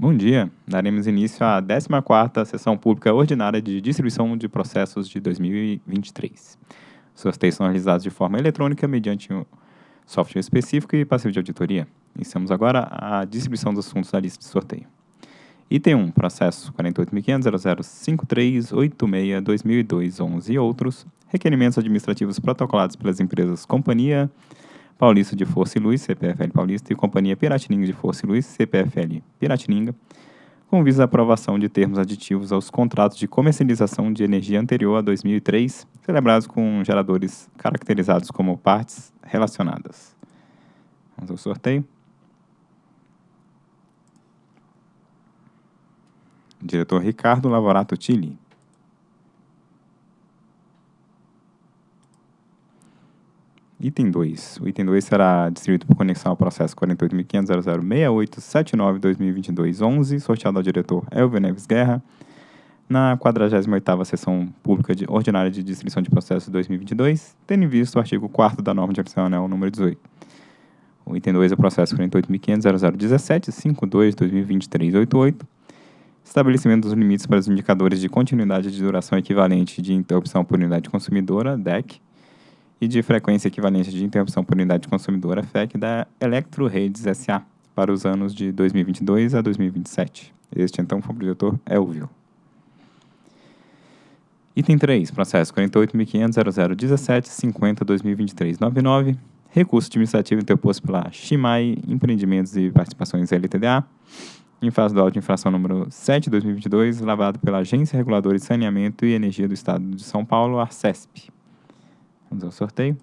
Bom dia. Daremos início à 14ª Sessão Pública Ordinária de Distribuição de Processos de 2023. Os sorteios são realizados de forma eletrônica mediante um software específico e passivo de auditoria. Iniciamos agora a distribuição dos assuntos da lista de sorteio. Item 1, processo 48.500.005386-2002-11 e outros, requerimentos administrativos protocolados pelas empresas Companhia Paulista de Força e Luz, CPFL Paulista, e Companhia Piratininga de Força e Luz, CPFL Piratininga, com visa à aprovação de termos aditivos aos contratos de comercialização de energia anterior a 2003, celebrados com geradores caracterizados como partes relacionadas. Vamos ao sorteio. Diretor Ricardo Lavorato Tilli. Item 2. O item 2 será distribuído por conexão ao processo 48.500.0068-79-2022-11, sorteado ao diretor Elvio Neves Guerra, na 48ª Sessão Pública de Ordinária de Distribuição de Processos 2022, tendo em vista o artigo 4 da norma de adicional número 18. O item 2 é o processo 48.500.0017-52-2023-88, estabelecimento dos limites para os indicadores de continuidade de duração equivalente de interrupção por unidade consumidora, DEC, e de frequência equivalente de interrupção por unidade consumidora FEC da Electro Redes SA para os anos de 2022 a 2027. Este, então, foi o diretor Elvio. Item 3, processo 48.500.0017.50.2023.99, recurso administrativo interposto pela Shimai Empreendimentos e Participações LTDA, em fase do auto de infração número 7 de 2022, lavado pela Agência Reguladora de Saneamento e Energia do Estado de São Paulo, ARCESP. Vamos ao sorteio.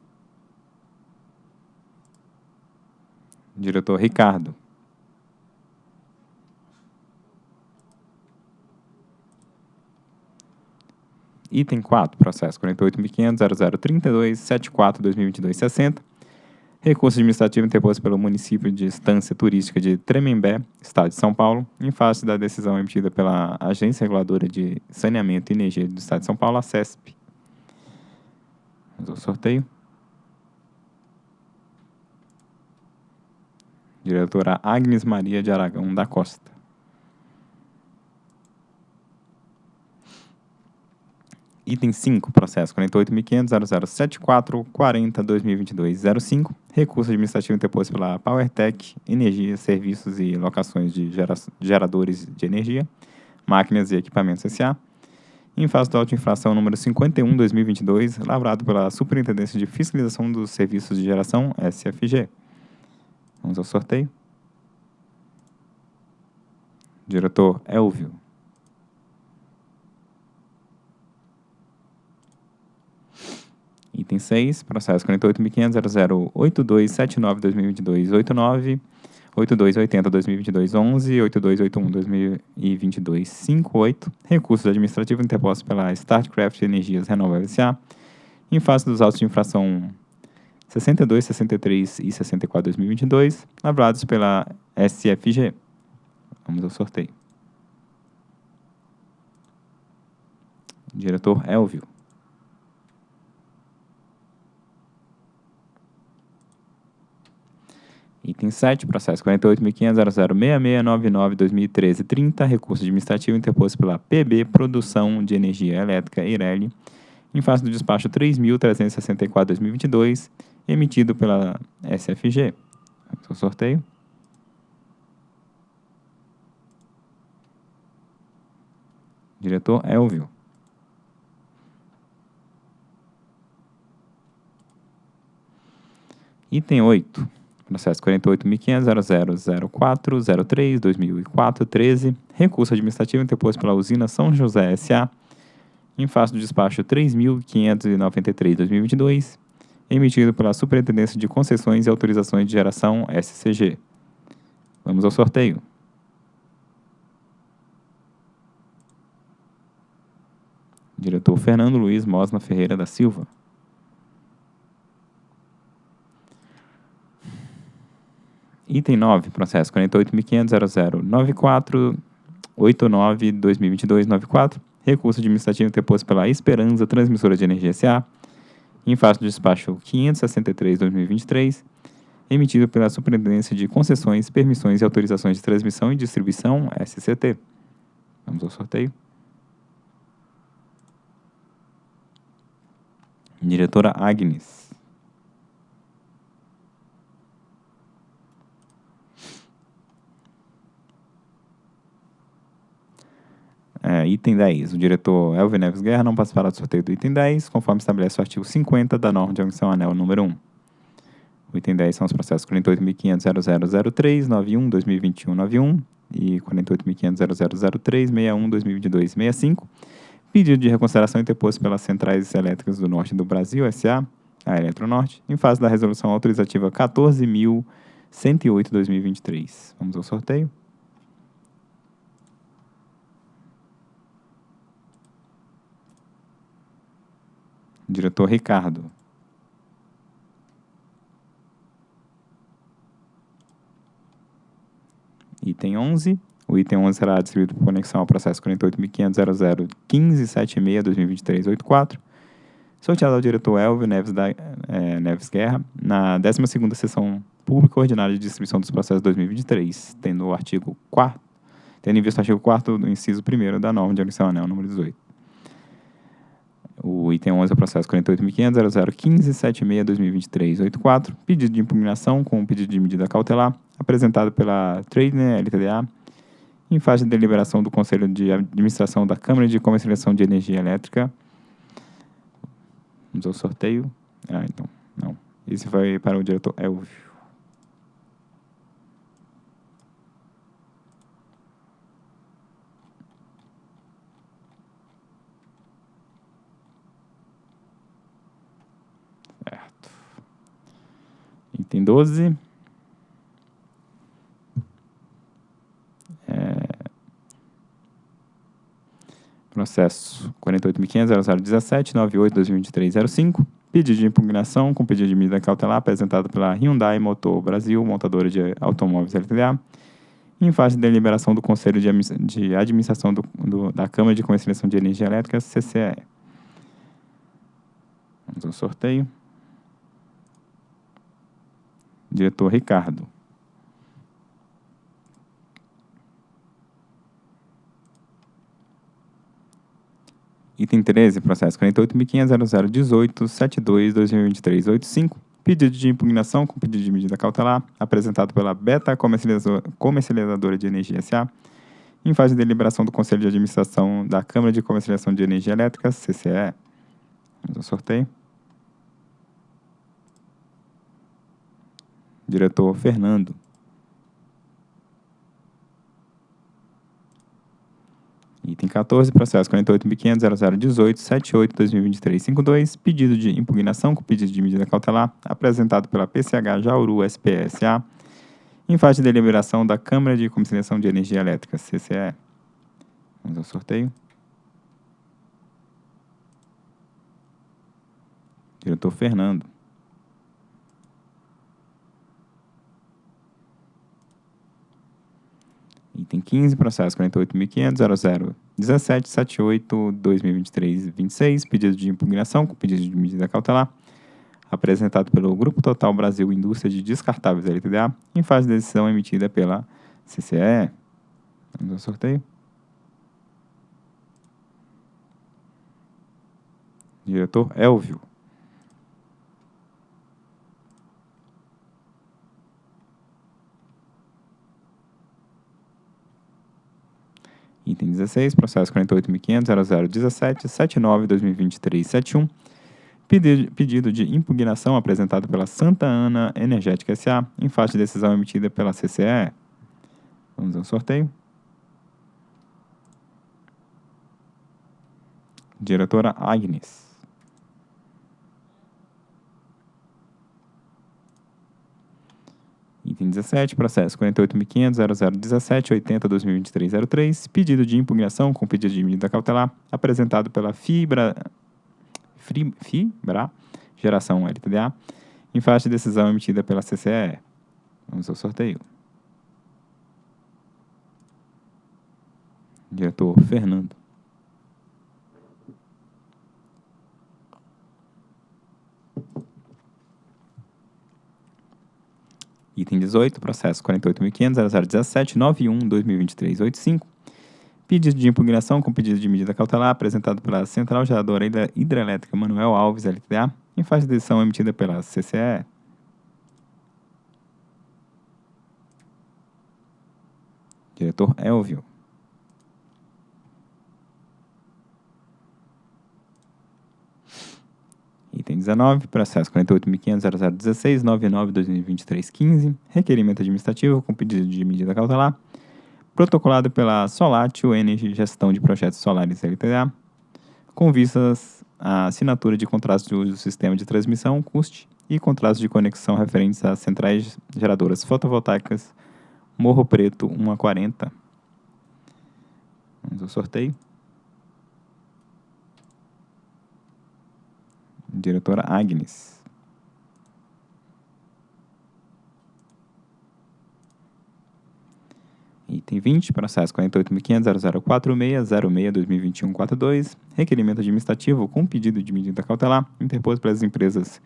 Diretor Ricardo. Item 4, processo 48.500.0032.74.2022.60. Recurso administrativo interposto pelo município de Estância Turística de Tremembé, Estado de São Paulo, em face da decisão emitida pela Agência Reguladora de Saneamento e Energia do Estado de São Paulo, a CESP, Vamos ao sorteio. Diretora Agnes Maria de Aragão da Costa. Item 5, processo 48.500.0074.40.2022.05, recurso administrativo interposto pela PowerTech, Energia, Serviços e Locações de Geradores de Energia, Máquinas e Equipamentos S.A., em fase de auto-infração número 51-2022, lavrado pela Superintendência de Fiscalização dos Serviços de Geração, SFG. Vamos ao sorteio. Diretor Elvio. Item 6, processo 48.500.008279.2022.89, 8280-2022-11, 8281-2022-58, recursos administrativos interpostos pela StartCraft Energias Renováveis S.A., em face dos autos de infração 62, 63 e 64 2022, lavrados pela SFG. Vamos ao sorteio. Diretor Elvio. Item 7, processo 48.500.006699-2013-30, recurso administrativo interposto pela PB Produção de Energia Elétrica Eireli, em face do despacho 3.364-2022, emitido pela SFG. Ao sorteio. Diretor Elvio. Item 8 processo 48.500.0004.03.2004.13, recurso administrativo interposto pela usina São José S.A., em face do despacho 3.593.2022, emitido pela Superintendência de Concessões e Autorizações de Geração SCG. Vamos ao sorteio. Diretor Fernando Luiz Mosna Ferreira da Silva. Item 9, processo 48.500.0094.89.2022.94, recurso administrativo interposto pela Esperança Transmissora de Energia S.A., em face do despacho 563-2023, emitido pela Superintendência de Concessões, Permissões e Autorizações de Transmissão e Distribuição, SCT. Vamos ao sorteio. Diretora Agnes. É, item 10. O diretor Elvio Neves Guerra não participará do sorteio do item 10, conforme estabelece o artigo 50 da norma de admissão anel número 1. O item 10 são os processos 48.500.0003, 91, 2021, 91 e 48.500.0003, 61, 2022, 65. Pedido de reconsideração interposto pelas Centrais Elétricas do Norte do Brasil, SA, a Eletronorte, em fase da resolução autorizativa 14.108-2023. Vamos ao sorteio. Diretor Ricardo. Item 11. O item 11 será distribuído por conexão ao processo 48.500.001576-2023-84, sorteado ao diretor Elvio Neves, da, é, Neves Guerra, na 12ª Sessão Pública Ordinária de Distribuição dos Processos 2023, tendo o artigo 4 tendo em vista o artigo 4 do inciso 1 da norma de admissão anel número 18. O item 11 é o processo 48.500.001576-2023-84, pedido de impugnação com pedido de medida cautelar, apresentado pela Tradener LTDA, em fase de deliberação do Conselho de Administração da Câmara de Comercialização de Energia Elétrica. Vamos ao sorteio. Ah, então, não. Esse vai para o diretor Elvio. Item 12. Processo 48.500.0017.98.2023.05. Pedido de impugnação com pedido de medida cautelar apresentado pela Hyundai Motor Brasil, montadora de automóveis LTDA, em fase de deliberação do Conselho de, de Administração do, do, da Câmara de Comercialização de Energia Elétrica, CCE. Vamos ao sorteio. Diretor Ricardo. Item 13, processo 48.500.0018.72.2023.85, pedido de impugnação com pedido de medida cautelar, apresentado pela Beta Comercializadora de Energia S.A., em fase de deliberação do Conselho de Administração da Câmara de Comercialização de Energia Elétrica, CCE. Vamos ao sorteio. Diretor Fernando. Item 14, processo 48.500.0018.78.2023.52, pedido de impugnação com pedido de medida cautelar, apresentado pela PCH Jauru SPSA, em fase de deliberação da Câmara de Comercialização de Energia Elétrica, CCE. Vamos ao sorteio. Diretor Fernando. Item 15, processo 48.500.0017.78.2023.26, pedido de impugnação com pedido de medida cautelar, apresentado pelo Grupo Total Brasil Indústria de Descartáveis LTDA, em fase de decisão emitida pela CCE. Vamos ao sorteio. Diretor Elvio. Item 16, processo 48.500.0017.79.2023.71. Pedido, de impugnação apresentado pela Santa Ana Energética S.A. em fase de decisão emitida pela CCE. Vamos ao sorteio. Diretora Agnes. Item 17, processo 48.500.0017.80.2023.03, pedido de impugnação com pedido de medida cautelar, apresentado pela Fibra, Fibra Geração LTDA, em faixa de decisão emitida pela CCE. Vamos ao sorteio. Diretor Fernando. Item 18, processo 48.500.0017.91.2023.85. Pedido de impugnação com pedido de medida cautelar apresentado pela Central Geradora Hidrelétrica Manuel Alves, LTDA, em fase de decisão emitida pela CCE. Diretor Elvio. Item 19, processo 48.500.0016.99.2023.15, requerimento administrativo com pedido de medida cautelar, protocolado pela Solatio Energy Gestão de Projetos Solares LTDA, com vistas à assinatura de contratos de uso do sistema de transmissão, CUST, e contratos de conexão referentes às centrais geradoras fotovoltaicas Morro Preto 1 a 40. Vamos ao sorteio. Diretora Agnes. Item 20, processo 48.500.0046.06.2021.42, requerimento administrativo com pedido de medida cautelar interposto pelas empresas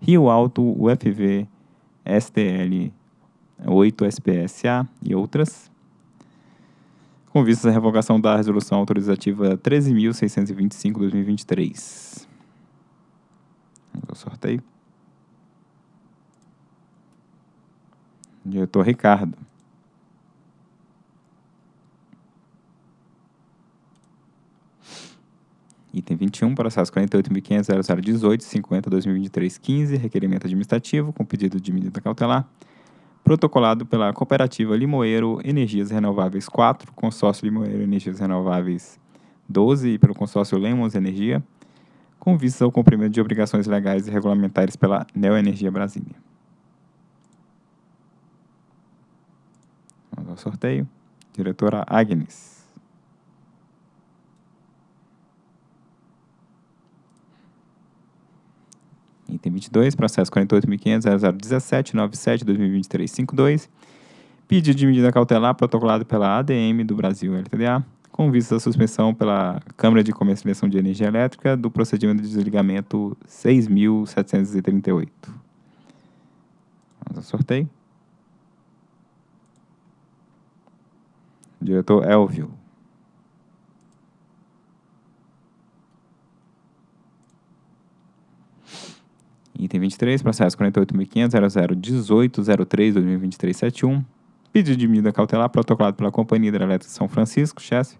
Rio Alto, UFV, STL 8 SPSA e outras, com vistas à revogação da resolução autorizativa 13.625-2023. Ao sorteio. Diretor Ricardo. Item 21, processo 48.500.0018.50.2023.15, requerimento administrativo com pedido de medida cautelar, protocolado pela Cooperativa Limoeiro Energias Renováveis 4, Consórcio Limoeiro Energias Renováveis 12 e pelo Consórcio Lemos Energia, com vistas ao cumprimento de obrigações legais e regulamentares pela Neoenergia Brasília. Vamos ao sorteio. Diretora Agnes. Item 22, processo 48.500.0017.97.2023.52. Pedido de medida cautelar protocolado pela ADM do Brasil LTDA, com vista à suspensão pela Câmara de Comercialização de Energia Elétrica do procedimento de desligamento 6.738. Vamos ao sorteio. Diretor Elvio. Item 23, processo 48.500.0018.03.2023.71. Pedido de medida cautelar protocolado pela Companhia Hidrelétrica São Francisco, Chess,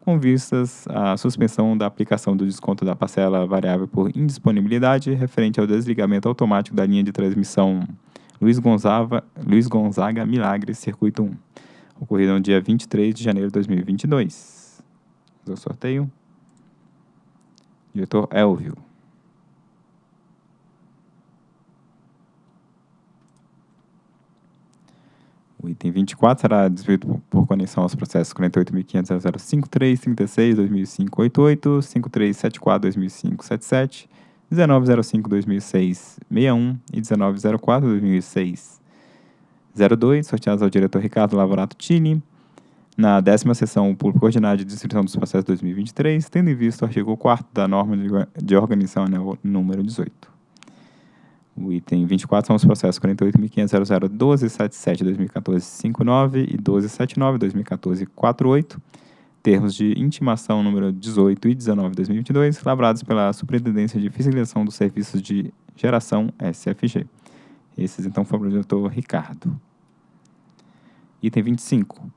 com vistas à suspensão da aplicação do desconto da parcela variável por indisponibilidade referente ao desligamento automático da linha de transmissão Luiz Gonzaga, Luiz Gonzaga Milagres, Circuito 1, ocorrido no dia 23 de janeiro de 2022. Do sorteio. Diretor Elvio. O item 24 será distribuído por conexão aos processos 48.500.053.36.2005.88, 5374.2005.77, 1905.2006.61 e 1904.2006.02, sorteados ao diretor Ricardo Lavorato Tini, na décima sessão pública ordinária de distribuição dos processos 2023, tendo em vista o artigo 4 da norma de organização número 18. O item 24 são os processos 48.500.001277-2014-59 e 1279-2014-48, termos de intimação número 18 e 19-2022, lavrados pela Superintendência de Fiscalização dos Serviços de Geração SFG. Esses, então, foram o diretor Ricardo. Item 25.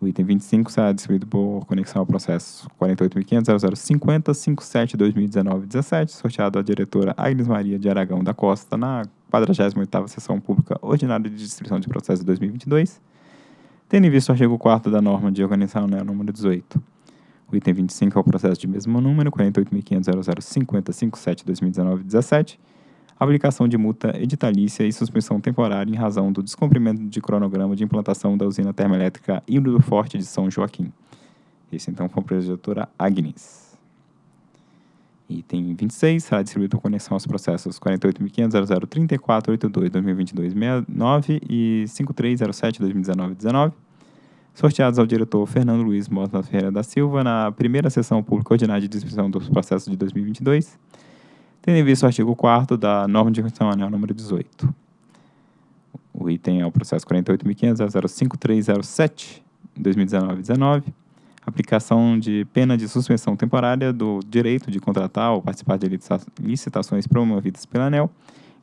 O item 25 será distribuído por conexão ao processo 48.500.0050.57.2019-17, sorteado à diretora Agnes Maria de Aragão da Costa na 48ª Sessão Pública Ordinária de Distribuição de Processos de 2022, tendo em vista o artigo 4 da norma de organização né, número 18. O item 25 é o processo de mesmo número, 48.500.0050.57.2019-17, aplicação de multa editalícia e suspensão temporária em razão do descumprimento de cronograma de implantação da usina termoelétrica Híbrido Forte de São Joaquim. Esse, então, foi a projetora Agnes. Item 26 será distribuído conexão aos processos 48.500.034.82.2022.69 e 5307.2019.19, sorteados ao diretor Fernando Luiz Mota Ferreira da Silva na primeira sessão pública ordinária de distribuição dos processos de 2022, tendo em vista o artigo 4 da norma de constituição anel número 18. O item é o processo 48.500.05307, 2019-19, aplicação de pena de suspensão temporária do direito de contratar ou participar de licitações promovidas pela ANEL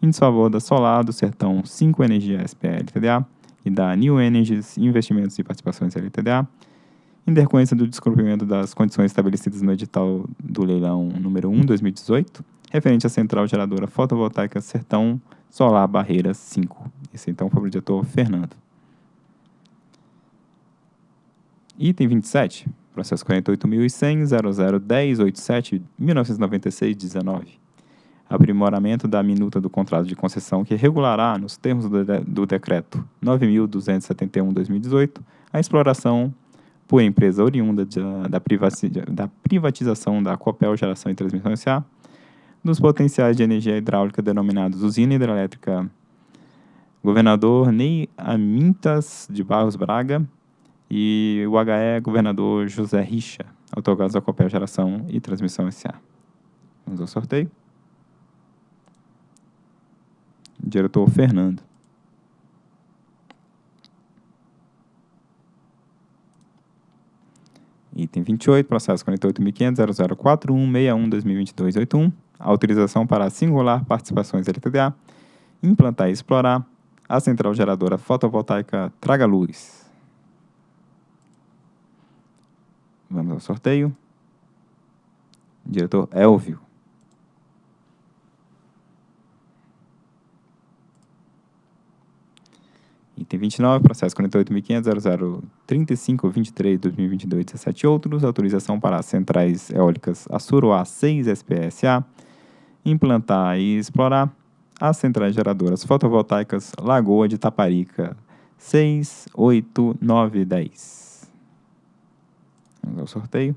em desfavor da Solar do Sertão 5 Energia SPL TDA e da New Energies Investimentos e Participações LTDA, em decorrência do descumprimento das condições estabelecidas no edital do leilão número 1 2018, referente à central geradora fotovoltaica Sertão Solar Barreira 5. Esse então foi o diretor Fernando. Item 27, processo 48.100.0010.87.1996.19. Aprimoramento da minuta do contrato de concessão que regulará, nos termos do, de, do decreto 9.271-2018, a exploração por empresa oriunda da, da, da privatização da Copel Geração e Transmissão S.A. dos potenciais de energia hidráulica denominados Usina Hidrelétrica Governador Ney Amintas de Barros Braga e o HE Governador José Richa, autogados da Copel Geração e Transmissão S.A. Vamos ao sorteio. Diretor Fernando. Item 28, processo 48.500.0041.61.2022.81. Autorização para singular participações LTDA. Implantar e explorar a central geradora fotovoltaica Traga Luz. Vamos ao sorteio. Diretor Elvio. Item 29, processo 48.500.0035.23.2022.17 outros, autorização para centrais eólicas Assuruá 6 SPSA, implantar e explorar as centrais geradoras fotovoltaicas Lagoa de Taparica 6, 8, 9 e 10. Vamos ao sorteio.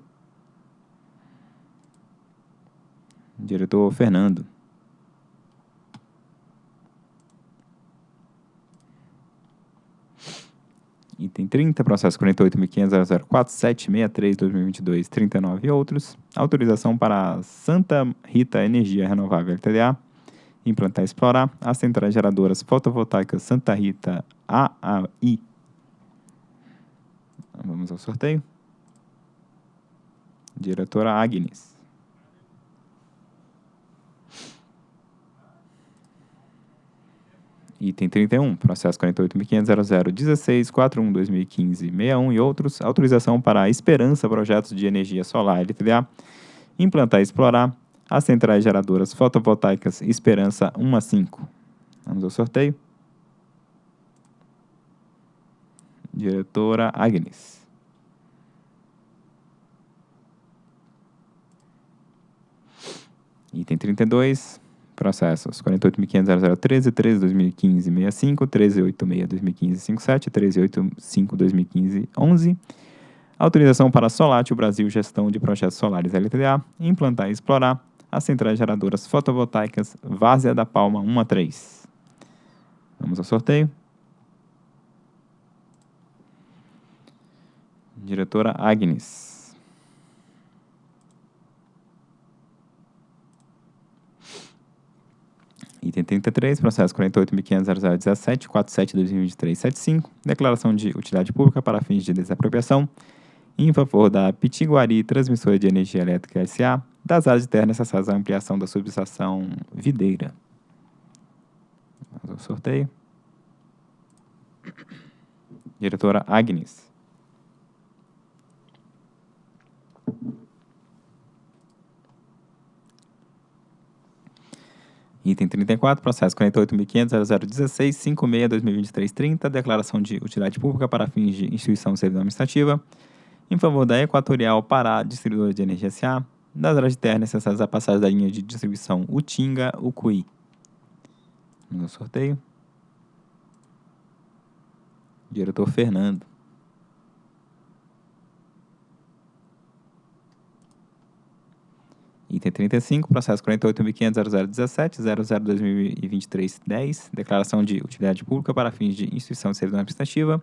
Diretor Fernando. Item 30, processo 48.500.004.763.2022.39 e outros. Autorização para Santa Rita Energia Renovável LTDA implantar e explorar as centrais geradoras fotovoltaicas Santa Rita AAI. Vamos ao sorteio. Diretora Agnes. Item 31, processo 48.500.0016.41.2015.61 e outros, autorização para a Esperança Projetos de Energia Solar LTDA, implantar e explorar as centrais geradoras fotovoltaicas Esperança 1 a 5. Vamos ao sorteio. Diretora Agnes. Item 32, processos 48.500.0013, 13.2015.65, 13.86.2015.57, 13.85.2015.11. Autorização para Solatio Brasil Gestão de Projetos Solares LTDA, implantar e explorar as centrais geradoras fotovoltaicas Várzea da Palma 1 a 3. Vamos ao sorteio. Diretora Agnes. Item 33, processo 48.500.0017, 47.2023.75, declaração de utilidade pública para fins de desapropriação em favor da Pitiguari Transmissora de Energia Elétrica S.A., das áreas de terra necessárias à ampliação da subestação videira. Vamos ao sorteio. Diretora Agnes. Item 34, processo 48.500.0016.56.2023.30, declaração de utilidade pública para fins de instituição servidão administrativa, em favor da Equatorial Pará Distribuidora de Energia S.A., das áreas de terra necessárias à passagem da linha de distribuição Utinga-Ucuí. No sorteio. Diretor Fernando. Item 35, processo 48.500.0017.00.2023.10, declaração de utilidade pública para fins de instituição de servidão administrativa,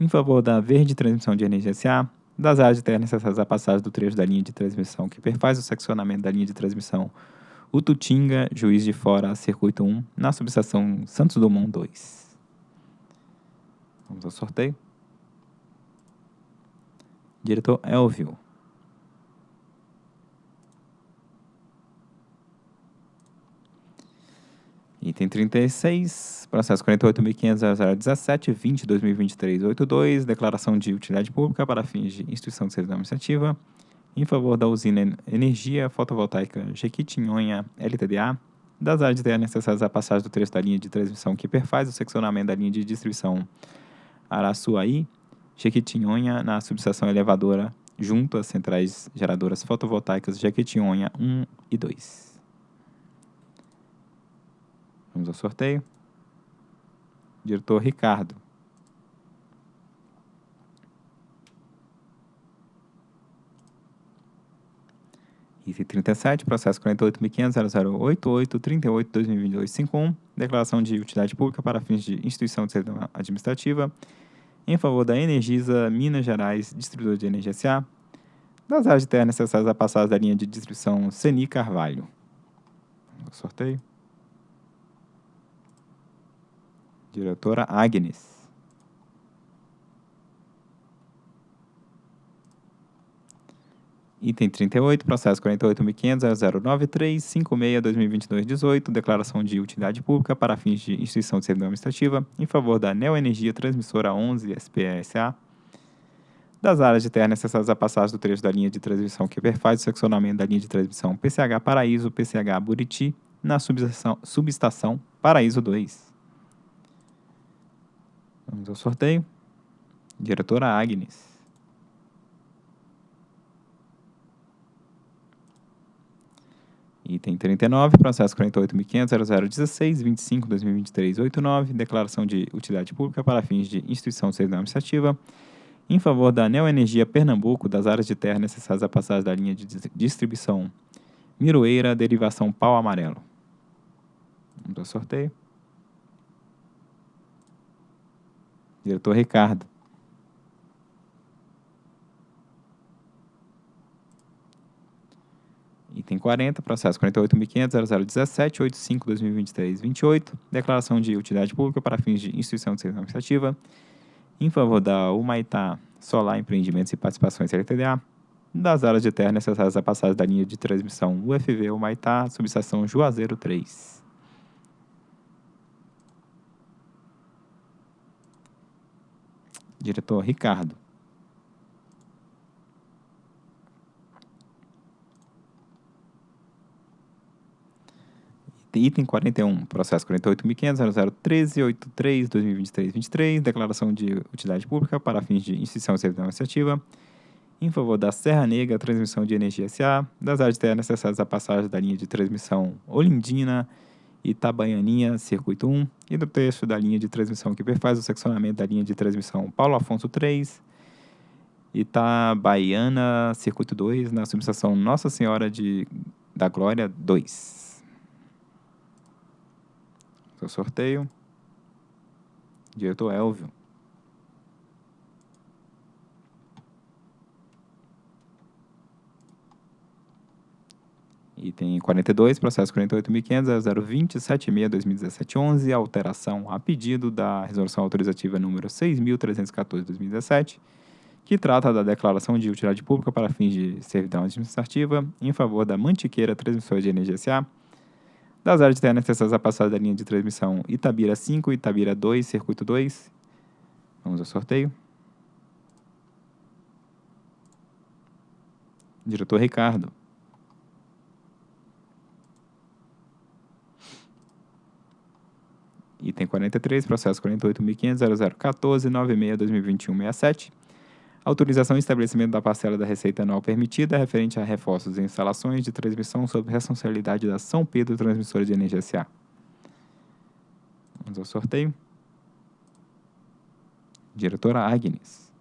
em favor da Verde Transmissão de Energia S.A., das áreas de terra necessárias à passagem do trecho da linha de transmissão que perfaz o seccionamento da linha de transmissão Ututinga, Juiz de Fora, Circuito 1, na subestação Santos Dumont 2. Vamos ao sorteio. Diretor Elvio. Item 36, processo 48.500.0017, 20, 2023, 82, declaração de utilidade pública para fins de instituição de serviço administrativa em favor da usina Energia Fotovoltaica Jequitinhonha LTDA, das áreas de terra necessárias à passagem do trecho da linha de transmissão que perfaz o seccionamento da linha de distribuição Araçuaí, Jequitinhonha, na subestação elevadora junto às centrais geradoras fotovoltaicas Jequitinhonha 1 e 2. Vamos ao sorteio. Diretor Ricardo. Item 37, processo 48.500.0088.38.2022.51, declaração de utilidade pública para fins de instituição de servidão administrativa em favor da Energisa Minas Gerais, distribuidor de energia SA, das áreas de terra necessárias à passagem da linha de distribuição Seni Carvalho. Sorteio. Diretora Agnes. Item 38, processo 48.500.0093.56.2022.18, declaração de utilidade pública para fins de instituição de servidão administrativa em favor da Neoenergia Transmissora 11 SPSA, das áreas de terra necessárias à passagem do trecho da linha de transmissão que perfaz o seccionamento da linha de transmissão PCH Paraíso, PCH Buriti, na subestação, subestação Paraíso 2. Vamos ao sorteio. Diretora Agnes. Item 39, processo 48.500.0016.25.2023.89, declaração de utilidade pública para fins de instituição de serviço administrativa em favor da Neoenergia Pernambuco das áreas de terra necessárias à passagem da linha de distribuição Miroeira, derivação pau amarelo. Vamos ao sorteio. Diretor Ricardo. Item 40, processo 48.500.0017.85.2023.28, declaração de utilidade pública para fins de instituição de serviço administrativa em favor da Humaitá Solar Empreendimentos e Participações LTDA, das áreas de terra necessárias à passagem da linha de transmissão UFV Humaitá, subestação Juazeiro 3. Diretor Ricardo. Item 41, processo 48.500.0013.83.2023.23, declaração de utilidade pública para fins de instituição de serviço administrativa em favor da Serra Negra Transmissão de Energia SA, das áreas necessárias à passagem da linha de transmissão Olindina, Itabaianinha, circuito 1, e do trecho da linha de transmissão que perfaz o seccionamento da linha de transmissão Paulo Afonso 3, Itabaiana, circuito 2, na subestação Nossa Senhora de, da Glória 2. Seu sorteio. Diretor Elvio. Item 42, processo 48.500.020.76.2017.11, alteração a pedido da resolução autorizativa número 6.314.2017, que trata da declaração de utilidade pública para fins de servidão administrativa em favor da Mantiqueira Transmissora de Energia SA, das áreas de terra necessárias à passagem da linha de transmissão Itabira 5, Itabira 2, Circuito 2. Vamos ao sorteio. Diretor Ricardo. Item 43, processo 48.500.0014.96.2021.67. Autorização e estabelecimento da parcela da receita anual permitida referente a reforços e instalações de transmissão sob responsabilidade da São Pedro Transmissora de Energia S.A. Vamos ao sorteio. Diretora Agnes.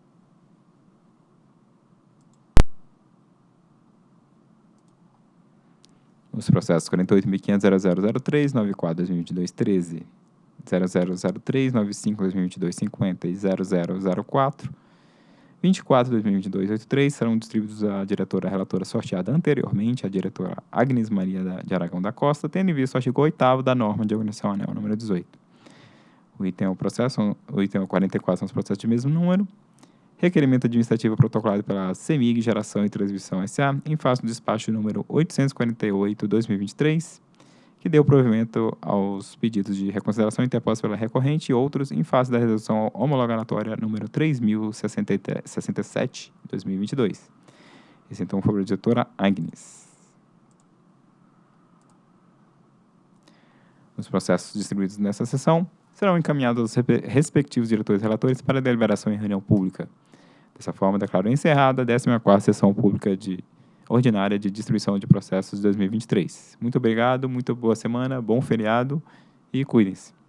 Os processos 48.500.0003, 94, 2022, 13. 0003 95 2022 50 e 0004 24 2022 83 serão distribuídos à diretora relatora sorteada anteriormente, a diretora Agnes Maria de Aragão da Costa, tendo em vista o artigo 8 da norma de organização anel número 18. O item é o processo, o item é o 44 são os processos de mesmo número. Requerimento administrativo protocolado pela CEMIG Geração e Transmissão SA, em face do despacho número 848-2023, que deu provimento aos pedidos de reconsideração interpostos pela recorrente e outros em face da resolução homologatória número 3067-2022. Esse então foi a diretora Agnes. Os processos distribuídos nessa sessão serão encaminhados aos respectivos diretores relatores para deliberação em reunião pública. Dessa forma, declaro encerrada a 14ª Sessão Pública de Ordinária de Distribuição de Processos de 2023. Muito obrigado, muito boa semana, bom feriado e cuidem-se.